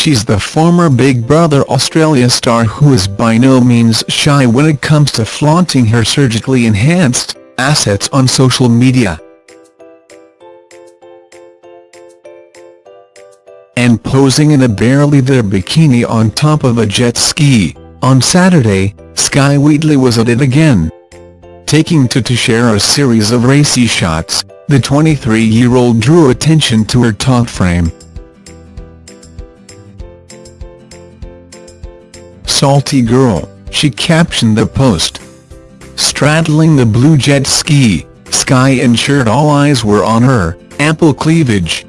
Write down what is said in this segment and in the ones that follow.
she's the former Big Brother Australia star who is by no means shy when it comes to flaunting her surgically enhanced assets on social media. And posing in a barely there bikini on top of a jet ski, on Saturday, Skye Wheatley was at it again. Taking to to share a series of racy shots, the 23-year-old drew attention to her taut frame. Salty girl, she captioned the post. Straddling the blue jet ski, Skye ensured all eyes were on her, ample cleavage.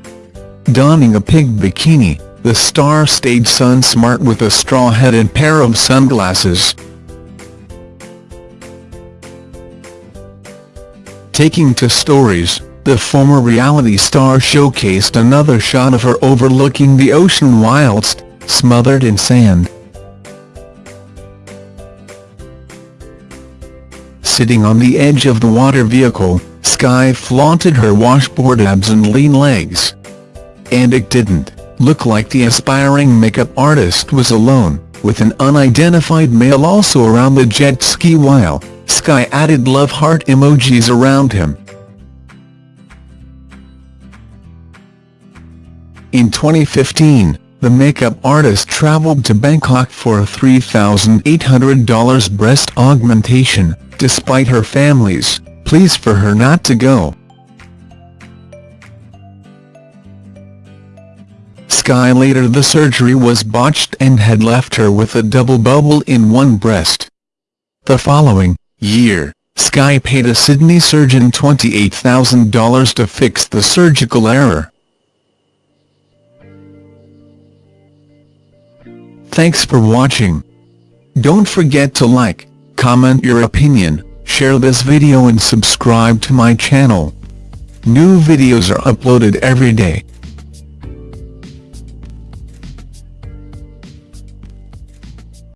Donning a pink bikini, the star stayed sun-smart with a straw hat and pair of sunglasses. Taking to stories, the former reality star showcased another shot of her overlooking the ocean whilst, smothered in sand. Sitting on the edge of the water vehicle, Skye flaunted her washboard abs and lean legs. And it didn't look like the aspiring makeup artist was alone, with an unidentified male also around the jet ski while Skye added love heart emojis around him. In 2015, the makeup artist travelled to Bangkok for a $3,800 breast augmentation, despite her family's pleas for her not to go. Skye later the surgery was botched and had left her with a double bubble in one breast. The following year, Skye paid a Sydney surgeon $28,000 to fix the surgical error. Thanks for watching. Don't forget to like, comment your opinion, share this video and subscribe to my channel. New videos are uploaded every day.